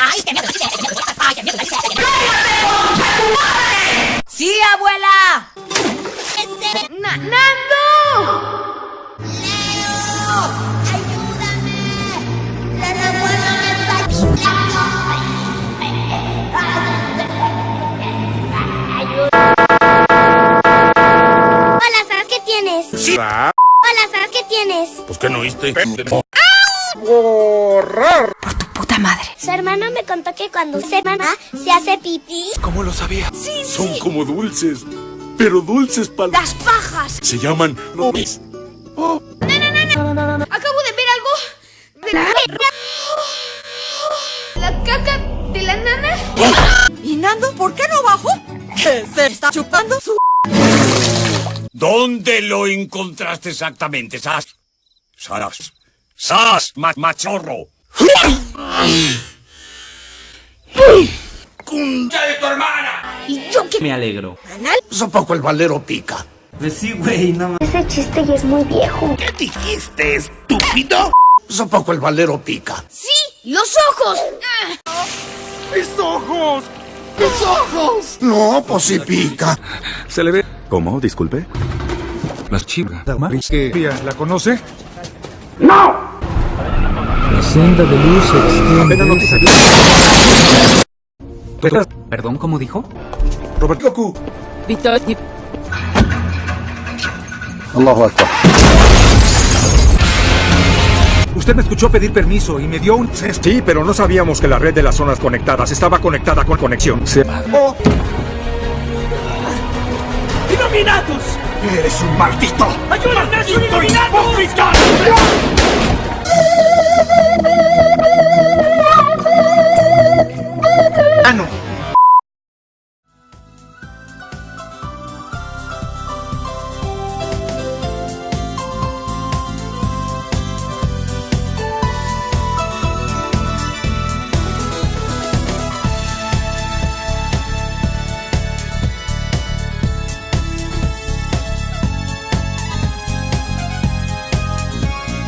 ¡Ay, qué miedo! ¡Ay, qué miedo! ¡Sí, abuela! Na ¡Nando! ¡Leo! ¡Ayúdame! ¡El abuelo me está Hola, ¿sabes qué tienes? Sí. Hola, ¿sabes qué tienes? Pues que no oíste. ¡Borrar! Puta madre. Su hermano me contó que cuando se mamá se hace pipí. ¿Cómo lo sabía? Sí, Son como dulces. Pero dulces para... ¡Las pajas! Se llaman... nomes. Acabo de ver algo. De la... la caca de la nana. ¿Y Nando por qué no bajó? ¿Que se está chupando su... ¿Dónde lo encontraste exactamente, Sas? Saras. Sas, ma machorro. ¡Cuncha de tu hermana! Y yo que Me alegro. poco el valero pica. Pues sí, güey, no mames. Ese chiste ya es muy viejo. ¿Qué dijiste, estúpido? poco el valero pica. ¡Sí! ¡Los ojos! ¡Mis ojos! ¡Mis ojos! No, pues sí pica. Se le ve. ¿Cómo? Disculpe. Las chivas. ¿Qué? ¿La conoce? La senda de luz se extiende. Perdón, ¿cómo dijo? Robert Goku. Allahu Akbar. Usted me escuchó pedir permiso y me dio un... Sí, pero no sabíamos que la red de las zonas conectadas estaba conectada con conexión. Se... ¡Eres un maldito! ¡Ayúdame.